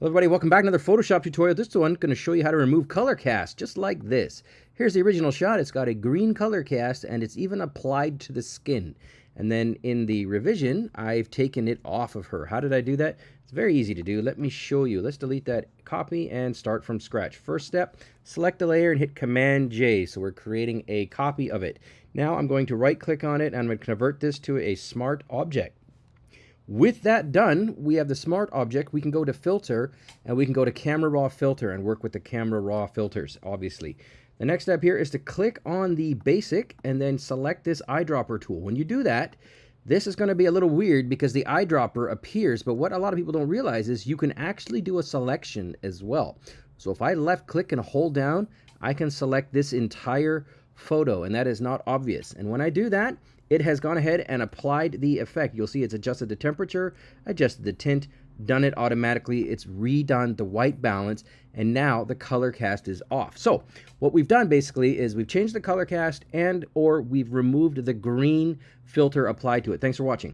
Hello everybody, welcome back to another Photoshop tutorial. This one going to show you how to remove color cast, just like this. Here's the original shot. It's got a green color cast and it's even applied to the skin. And then in the revision, I've taken it off of her. How did I do that? It's very easy to do. Let me show you. Let's delete that copy and start from scratch. First step, select a layer and hit Command J. So we're creating a copy of it. Now I'm going to right click on it and I'm going to convert this to a smart object. With that done, we have the smart object. We can go to filter and we can go to camera raw filter and work with the camera raw filters, obviously. The next step here is to click on the basic and then select this eyedropper tool. When you do that, this is going to be a little weird because the eyedropper appears, but what a lot of people don't realize is you can actually do a selection as well. So if I left click and hold down, I can select this entire photo and that is not obvious. And when I do that, it has gone ahead and applied the effect. You'll see it's adjusted the temperature, adjusted the tint, done it automatically. It's redone the white balance, and now the color cast is off. So what we've done basically is we've changed the color cast and or we've removed the green filter applied to it. Thanks for watching.